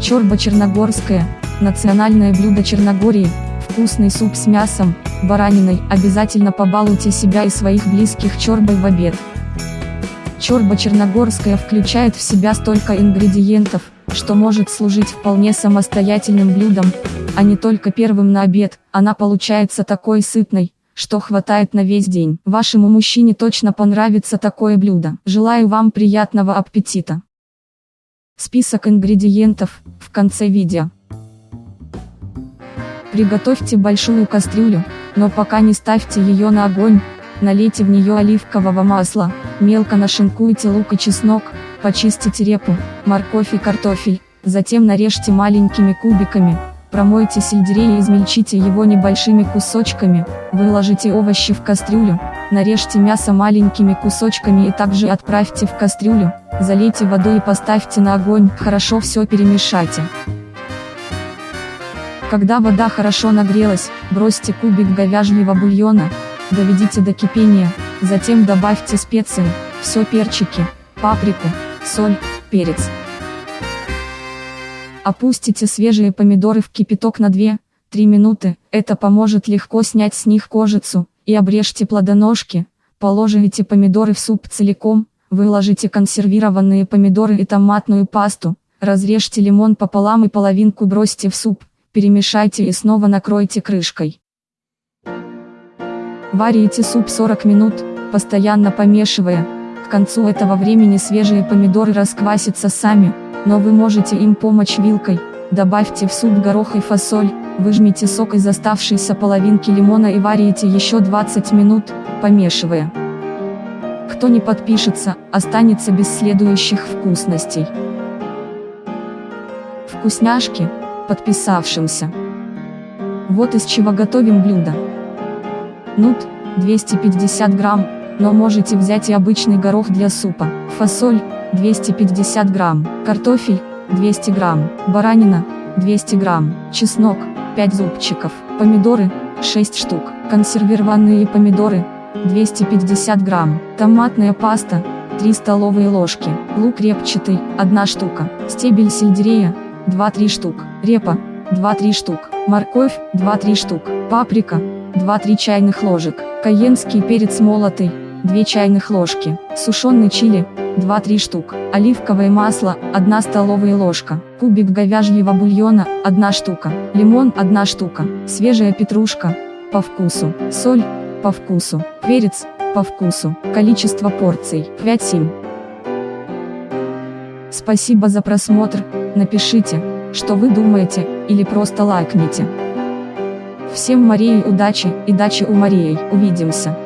Чорба черногорская, национальное блюдо Черногории, вкусный суп с мясом, бараниной, обязательно побалуйте себя и своих близких чорбой в обед. Чорба черногорская включает в себя столько ингредиентов, что может служить вполне самостоятельным блюдом, а не только первым на обед, она получается такой сытной, что хватает на весь день. Вашему мужчине точно понравится такое блюдо. Желаю вам приятного аппетита. Список ингредиентов в конце видео. Приготовьте большую кастрюлю, но пока не ставьте ее на огонь, налейте в нее оливкового масла, мелко нашинкуйте лук и чеснок, почистите репу, морковь и картофель, затем нарежьте маленькими кубиками, промойте сельдерей и измельчите его небольшими кусочками, выложите овощи в кастрюлю, нарежьте мясо маленькими кусочками и также отправьте в кастрюлю, залейте водой и поставьте на огонь, хорошо все перемешайте. Когда вода хорошо нагрелась, бросьте кубик говяжьего бульона, доведите до кипения, затем добавьте специи, все перчики, паприку, соль, перец. Опустите свежие помидоры в кипяток на 2-3 минуты, это поможет легко снять с них кожицу, и обрежьте плодоножки, положите помидоры в суп целиком, выложите консервированные помидоры и томатную пасту, разрежьте лимон пополам и половинку бросьте в суп, перемешайте и снова накройте крышкой. Варите суп 40 минут, постоянно помешивая, к концу этого времени свежие помидоры расквасятся сами, но вы можете им помочь вилкой, добавьте в суп горох и фасоль, выжмите сок из оставшейся половинки лимона и варите еще 20 минут, помешивая. Кто не подпишется, останется без следующих вкусностей. Вкусняшки, подписавшимся. Вот из чего готовим блюдо. Нут, 250 грамм, но можете взять и обычный горох для супа. Фасоль, 250 грамм. Картофель, 200 грамм. Баранина, 200 грамм. Чеснок, 5 зубчиков. Помидоры, 6 штук. Консервированные помидоры, 250 грамм. Томатная паста, 3 столовые ложки. Лук репчатый, 1 штука. Стебель сельдерея, 2-3 штук. Репа, 2-3 штук. Морковь, 2-3 штук. Паприка, 2-3 чайных ложек. Каенский перец молотый, 2 чайных ложки. Сушеный чили, 2-3 штук. Оливковое масло, 1 столовая ложка. Кубик говяжьего бульона, 1 штука. Лимон, 1 штука. Свежая петрушка, по вкусу. Соль, по вкусу. Перец, по вкусу. Количество порций, 5-7. Спасибо за просмотр, напишите, что вы думаете, или просто лайкните. Всем Марии удачи и дачи у Марии, увидимся.